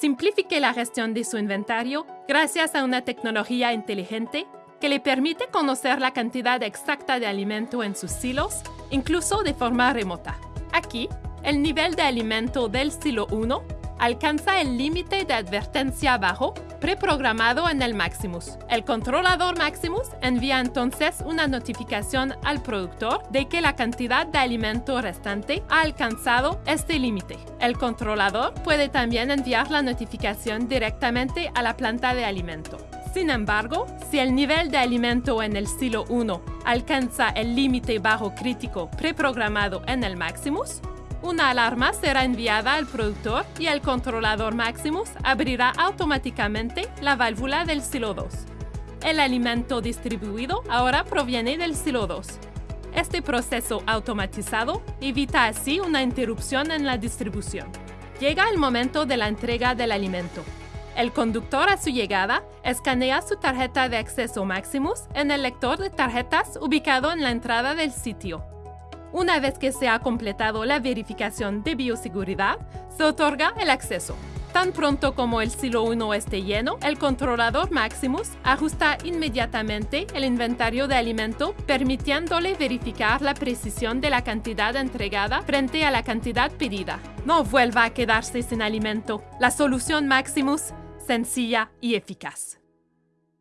simplifique la gestión de su inventario gracias a una tecnología inteligente que le permite conocer la cantidad exacta de alimento en sus silos, incluso de forma remota. Aquí, el nivel de alimento del silo 1 alcanza el límite de advertencia bajo preprogramado en el Maximus. El controlador Maximus envía entonces una notificación al productor de que la cantidad de alimento restante ha alcanzado este límite. El controlador puede también enviar la notificación directamente a la planta de alimento. Sin embargo, si el nivel de alimento en el silo 1 alcanza el límite bajo crítico preprogramado en el Maximus, una alarma será enviada al productor y el controlador Maximus abrirá automáticamente la válvula del silo 2. El alimento distribuido ahora proviene del silo 2. Este proceso automatizado evita así una interrupción en la distribución. Llega el momento de la entrega del alimento. El conductor a su llegada escanea su tarjeta de acceso Maximus en el lector de tarjetas ubicado en la entrada del sitio. Una vez que se ha completado la verificación de bioseguridad, se otorga el acceso. Tan pronto como el silo 1 esté lleno, el controlador Maximus ajusta inmediatamente el inventario de alimento, permitiéndole verificar la precisión de la cantidad entregada frente a la cantidad pedida. No vuelva a quedarse sin alimento. La solución Maximus, sencilla y eficaz.